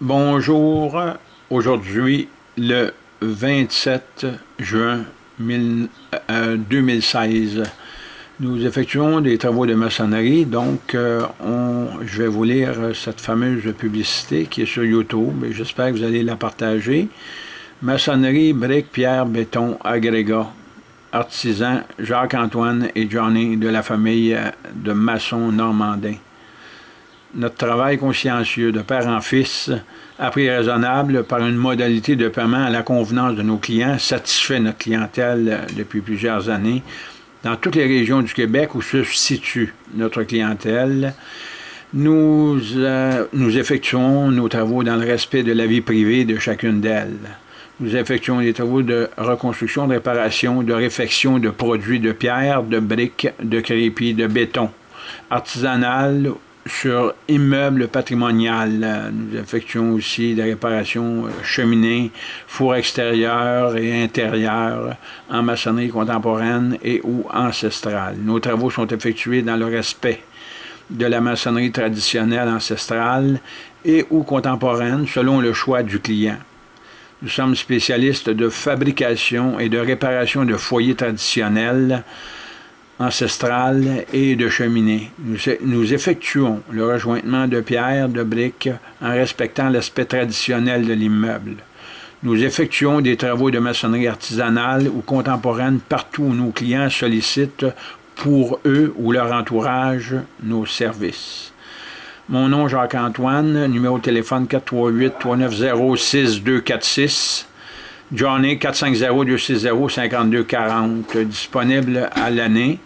Bonjour, aujourd'hui le 27 juin 2016. Euh, Nous effectuons des travaux de maçonnerie, donc euh, je vais vous lire cette fameuse publicité qui est sur YouTube et j'espère que vous allez la partager. Maçonnerie, briques, pierre, béton, agrégat, artisans Jacques-Antoine et Johnny de la famille de maçons normandins notre travail consciencieux de père en fils, à prix raisonnable, par une modalité de paiement à la convenance de nos clients, satisfait notre clientèle euh, depuis plusieurs années. Dans toutes les régions du Québec où se situe notre clientèle, nous, euh, nous effectuons nos travaux dans le respect de la vie privée de chacune d'elles. Nous effectuons des travaux de reconstruction, de réparation, de réfection de produits de pierre, de briques, de crépi, de béton, artisanal sur immeuble patrimonial. Nous effectuons aussi des réparations euh, cheminées, fours extérieurs et intérieurs en maçonnerie contemporaine et ou ancestrale. Nos travaux sont effectués dans le respect de la maçonnerie traditionnelle ancestrale et ou contemporaine selon le choix du client. Nous sommes spécialistes de fabrication et de réparation de foyers traditionnels ancestrale et de cheminée. Nous, effectuons le rejointement de pierres, de briques, en respectant l'aspect traditionnel de l'immeuble. Nous effectuons des travaux de maçonnerie artisanale ou contemporaine partout où nos clients sollicitent pour eux ou leur entourage nos services. Mon nom Jacques-Antoine, numéro de téléphone 438-390-6246. Johnny 450-260-5240, disponible à l'année.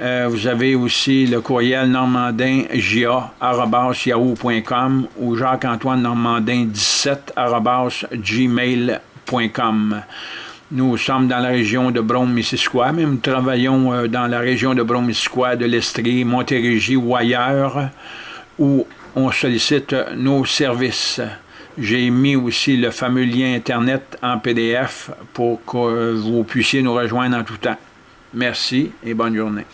Euh, vous avez aussi le courriel normandin.ja.yahoo.com ou Jacques-Antoine Normandin17 gmail.com. Nous sommes dans la région de Brome-Missisquoi, mais nous travaillons euh, dans la région de Brome-Missisquoi, de l'Estrie, Montérégie ou ailleurs, où on sollicite nos services. J'ai mis aussi le fameux lien Internet en PDF pour que vous puissiez nous rejoindre en tout temps. Merci et bonne journée.